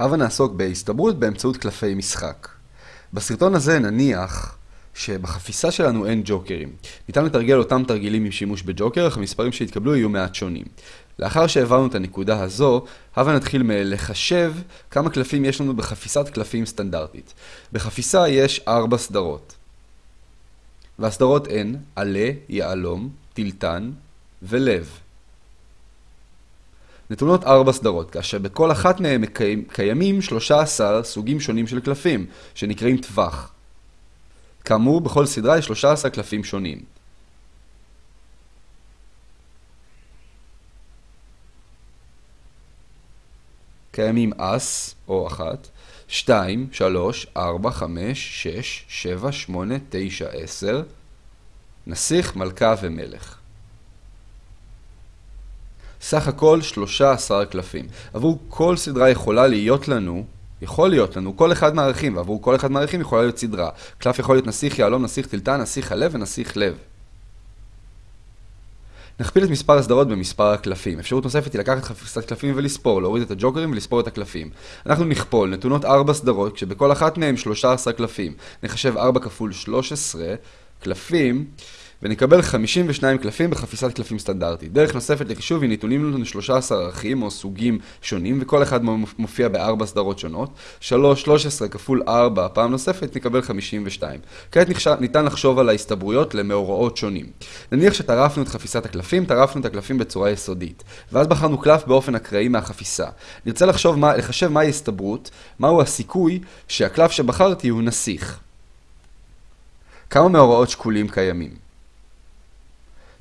הבה נעסוק בהסתברות באמצעות קלפי משחק. בסרטון הזה נניח שבחפיסה שלנו אין ג'וקרים. ניתן לתרגל אותם תרגילים עם שימוש בג'וקר, אך המספרים שהתקבלו יהיו מעט שונים. לאחר שהעברנו את הנקודה הזו, הבה נתחיל מלחשב כמה קלפים יש לנו בחפיסת קלפים סטנדרטית. בחפיסה יש ארבע סדרות. והסדרות הן עלה, יהלום, טילטן ולב. נתונות ארבע סדרות, כאשר בכל אחת מהן קיימים 13 סוגים שונים של קלפים, שנקראים טווח. כאמור, בכל סדרה יש 13 קלפים שונים. קיימים אס, או אחת, 2, 3, 4, 5, 6, 7, 8, 9, 10, נסיך, מלכה ומלך. סך הכל 13 קלפים. עבור כל סדרה יכולה להיות לנו, יכול להיות לנו, כל אחד מהערכים, ועבור כל אחד מהערכים יכולה להיות סדרה. קלף יכול להיות נסיך יהלום, נסיך טלטן, נסיך הלב ונסיך לב. נכפיל את מספר הסדרות במספר הקלפים. אפשרות נוספת היא לקחת חפיסת קלפים ולספור, להוריד את הג'וקרים ולספור את הקלפים. אנחנו נכפול נתונות 4 סדרות, כשבכל אחת מהן 13 קלפים. נחשב 4 כפול 13 קלפים. ונקבל 52 קלפים בחפיסת קלפים סטנדרטית. דרך נוספת לחישוב היא נתונים לנו 13 ערכים או סוגים שונים, וכל אחד מופיע בארבע סדרות שונות. 3, 13 כפול 4, פעם נוספת נקבל 52. כעת ניתן לחשוב על ההסתברויות למאורעות שונים. נניח שטרפנו את חפיסת הקלפים, טרפנו את הקלפים בצורה יסודית, ואז בחרנו קלף באופן אקראי מהחפיסה. נרצה לחשוב מה, לחשב מהי הסתברות, מהו הסיכוי שהקלף שבחרתי הוא נסיך. כמה מאורעות שקולים קיימים?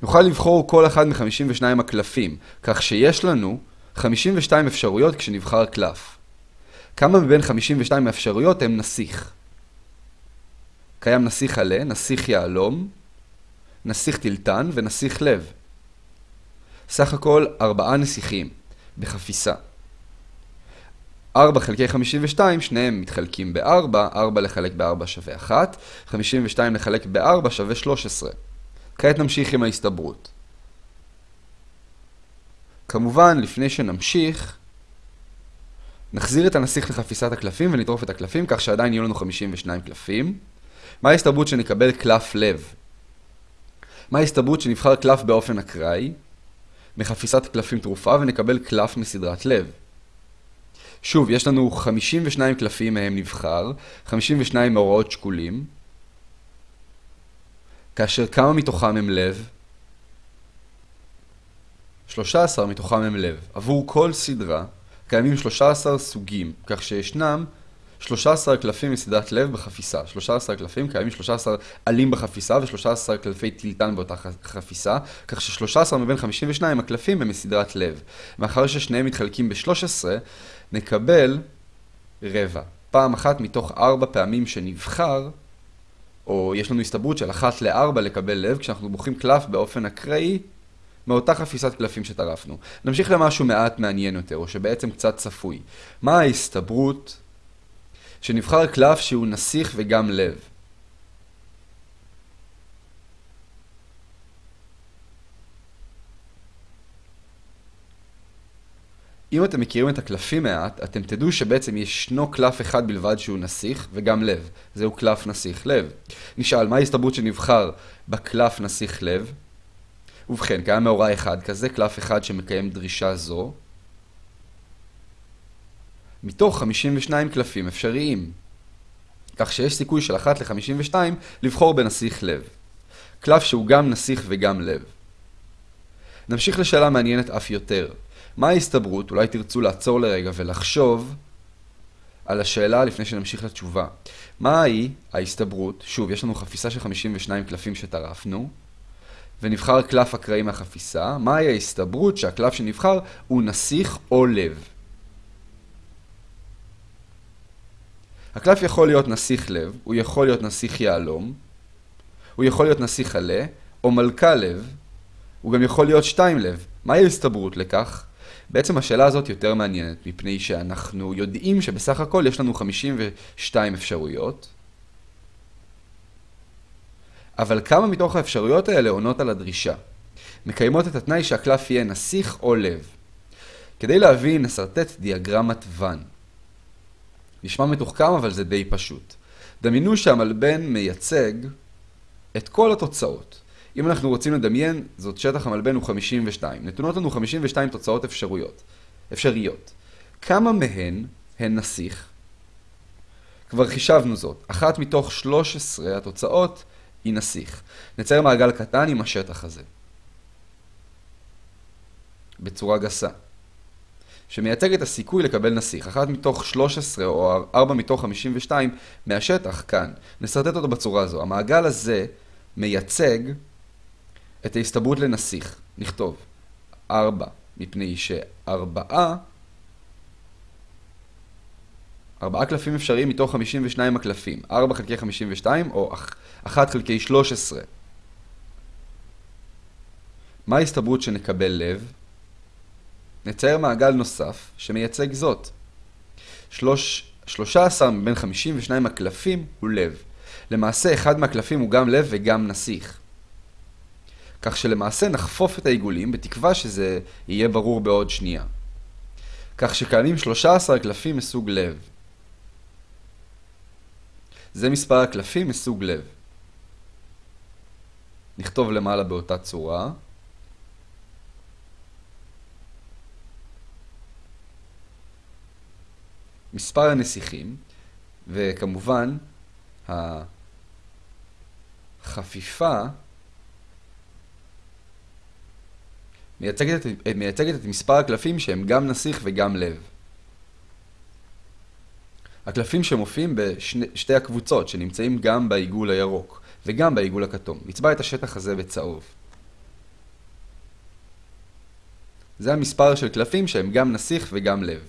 נוכל לבחור כל אחד מ-52 הקלפים, כך שיש לנו 52 אפשרויות כשנבחר קלף. כמה מבין 52 האפשרויות הם נסיך? קיים נסיך עלה, נסיך יהלום, נסיך טלטן ונסיך לב. סך הכל 4 נסיכים בחפיסה. 4 חלקי 52, שניהם מתחלקים ב-4, 4 לחלק ב-4 שווה 1, 52 לחלק ב-4 שווה 13. כעת נמשיך עם ההסתברות. כמובן, לפני שנמשיך, נחזיר את הנסיך לחפיסת הקלפים ונטרוף את הקלפים, כך שעדיין יהיו לנו 52 קלפים. מה ההסתברות שנקבל קלף לב? מה ההסתברות שנבחר קלף באופן אקראי מחפיסת קלפים תרופה ונקבל קלף מסדרת לב? שוב, יש לנו 52 קלפים מהם נבחר, 52 מאורעות שקולים. כאשר כמה מתוכם הם לב? 13 מתוכם הם לב. עבור כל סדרה קיימים 13 סוגים, כך שישנם 13 קלפים מסדרת לב בחפיסה. 13 קלפים, קיימים 13 עלים בחפיסה ו-13 קלפי טילטן באותה חפיסה, כך ש-13 מבין 52 הקלפים הם מסדרת לב. מאחר ששניהם מתחלקים ב-13, נקבל רבע. פעם אחת מתוך 4 פעמים שנבחר, או יש לנו הסתברות של אחת לארבע לקבל לב, כשאנחנו בוחרים קלף באופן אקראי מאותה חפיסת קלפים שטרפנו. נמשיך למשהו מעט מעניין יותר, או שבעצם קצת צפוי. מה ההסתברות שנבחר קלף שהוא נסיך וגם לב? אם אתם מכירים את הקלפים מעט, אתם תדעו שבעצם ישנו קלף אחד בלבד שהוא נסיך, וגם לב. זהו קלף נסיך לב. נשאל, מה ההסתברות שנבחר בקלף נסיך לב? ובכן, קיים מאורע אחד כזה, קלף אחד שמקיים דרישה זו. מתוך 52 קלפים אפשריים. כך שיש סיכוי של אחת ל-52 לבחור בנסיך לב. קלף שהוא גם נסיך וגם לב. נמשיך לשאלה מעניינת אף יותר. מה ההסתברות? אולי תרצו לעצור לרגע ולחשוב על השאלה לפני שנמשיך לתשובה. מהי ההסתברות? שוב, יש לנו חפיסה של 52 קלפים שטרפנו, ונבחר קלף אקראי מהחפיסה. מהי ההסתברות שהקלף שנבחר הוא נסיך או לב? הקלף יכול להיות נסיך לב, הוא יכול להיות נסיך יהלום, הוא יכול להיות נסיך עלה, או מלכה לב, הוא גם יכול להיות שתיים לב. מהי ההסתברות לכך? בעצם השאלה הזאת יותר מעניינת, מפני שאנחנו יודעים שבסך הכל יש לנו 52 אפשרויות, אבל כמה מתוך האפשרויות האלה עונות על הדרישה? מקיימות את התנאי שהקלף יהיה נסיך או לב. כדי להבין, נסרטט דיאגרמת ואן. נשמע מתוחכם, אבל זה די פשוט. דמיינו שהמלבן מייצג את כל התוצאות. אם אנחנו רוצים לדמיין, זאת שטח המלבן הוא 52. נתונות לנו 52 תוצאות אפשרויות. אפשריות. כמה מהן הן נסיך? כבר חישבנו זאת. אחת מתוך 13 התוצאות היא נסיך. נצייר מעגל קטן עם השטח הזה. בצורה גסה. שמייצג את הסיכוי לקבל נסיך. אחת מתוך 13 או 4 מתוך 52 מהשטח כאן. נסרטט אותו בצורה הזו. המעגל הזה מייצג את ההסתברות לנסיך. נכתוב 4 מפני שארבעה ארבעה קלפים אפשריים מתוך 52 הקלפים. 4 חלקי 52 או 1 חלקי 13. מה ההסתברות שנקבל לב? נצייר מעגל נוסף שמייצג זאת. שלוש, 13 מבין 52 הקלפים הוא לב. למעשה אחד מהקלפים הוא גם לב וגם נסיך. כך שלמעשה נחפוף את העיגולים בתקווה שזה יהיה ברור בעוד שנייה. כך שקיימים 13 קלפים מסוג לב. זה מספר הקלפים מסוג לב. נכתוב למעלה באותה צורה. מספר הנסיכים, וכמובן החפיפה מייצגת את, מייצגת את מספר הקלפים שהם גם נסיך וגם לב. הקלפים שמופיעים בשתי הקבוצות שנמצאים גם בעיגול הירוק וגם בעיגול הכתום. נצבע את השטח הזה בצהוב. זה המספר של קלפים שהם גם נסיך וגם לב.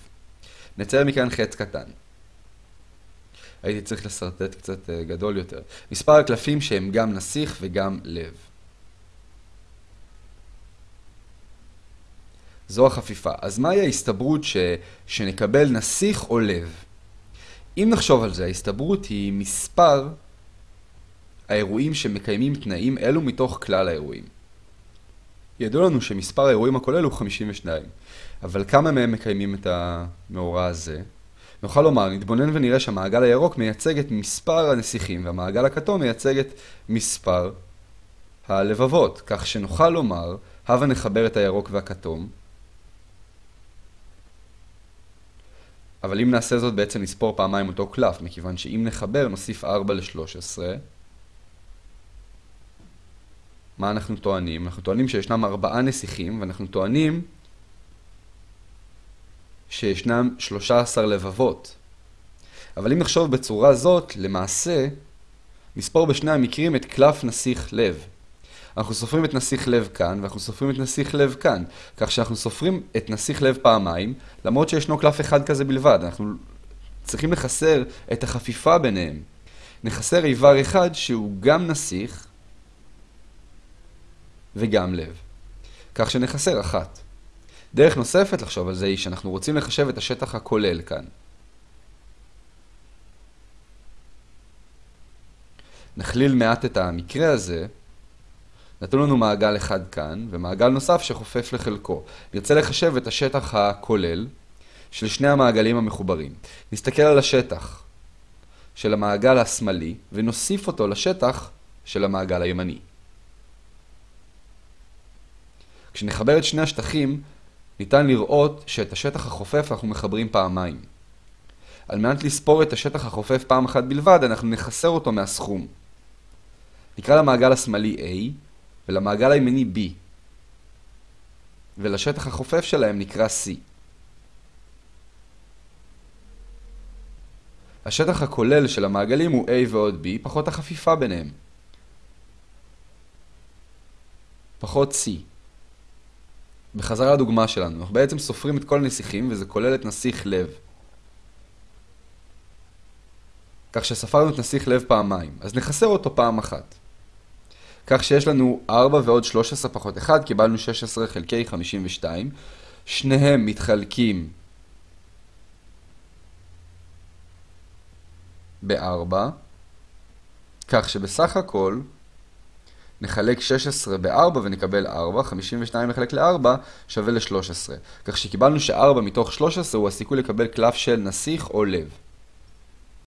נצייר מכאן חץ קטן. הייתי צריך לשרטט קצת אה, גדול יותר. מספר הקלפים שהם גם נסיך וגם לב. זו החפיפה. אז מהי ההסתברות ש... שנקבל נסיך או לב? אם נחשוב על זה, ההסתברות היא מספר האירועים שמקיימים תנאים אלו מתוך כלל האירועים. ידוע לנו שמספר האירועים הכולל הוא 52, אבל כמה מהם מקיימים את המאורע הזה? נוכל לומר, נתבונן ונראה שהמעגל הירוק מייצג את מספר הנסיכים והמעגל הכתום מייצג את מספר הלבבות, כך שנוכל לומר, הבה נחבר את הירוק והכתום, אבל אם נעשה זאת בעצם נספור פעמיים אותו קלף, מכיוון שאם נחבר נוסיף 4 ל-13. מה אנחנו טוענים? אנחנו טוענים שישנם ארבעה נסיכים, ואנחנו טוענים שישנם 13 לבבות. אבל אם נחשוב בצורה זאת, למעשה, נספור בשני המקרים את קלף נסיך לב. אנחנו סופרים את נסיך לב כאן, ואנחנו סופרים את נסיך לב כאן. כך שאנחנו סופרים את נסיך לב פעמיים, למרות שישנו קלף אחד כזה בלבד. אנחנו צריכים לחסר את החפיפה ביניהם. נחסר איבר אחד שהוא גם נסיך וגם לב. כך שנחסר אחת. דרך נוספת לחשוב על זה היא שאנחנו רוצים לחשב את השטח הכולל כאן. נכליל מעט את המקרה הזה, נתנו לנו מעגל אחד כאן, ומעגל נוסף שחופף לחלקו. נרצה לחשב את השטח הכולל של שני המעגלים המחוברים. נסתכל על השטח של המעגל השמאלי, ונוסיף אותו לשטח של המעגל הימני. כשנחבר את שני השטחים, ניתן לראות שאת השטח החופף אנחנו מחברים פעמיים. על מנת לספור את השטח החופף פעם אחת בלבד, אנחנו נחסר אותו מהסכום. נקרא למעגל השמאלי A, ולמעגל הימני B, ולשטח החופף שלהם נקרא C. השטח הכולל של המעגלים הוא A ועוד B, פחות החפיפה ביניהם. פחות C. בחזרה לדוגמה שלנו, אנחנו בעצם סופרים את כל הנסיכים וזה כולל את נסיך לב. כך שספרנו את נסיך לב פעמיים, אז נחסר אותו פעם אחת. כך שיש לנו 4 ועוד 13 פחות 1, קיבלנו 16 חלקי 52. שניהם מתחלקים ב-4, כך שבסך הכל נחלק 16 ב-4 ונקבל 4, 52 לחלק ל-4 שווה ל-13. כך שקיבלנו ש-4 מתוך 13 הוא הסיכוי לקבל קלף של נסיך או לב.